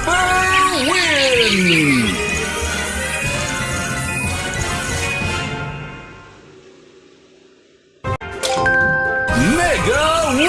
Super win! Mega win!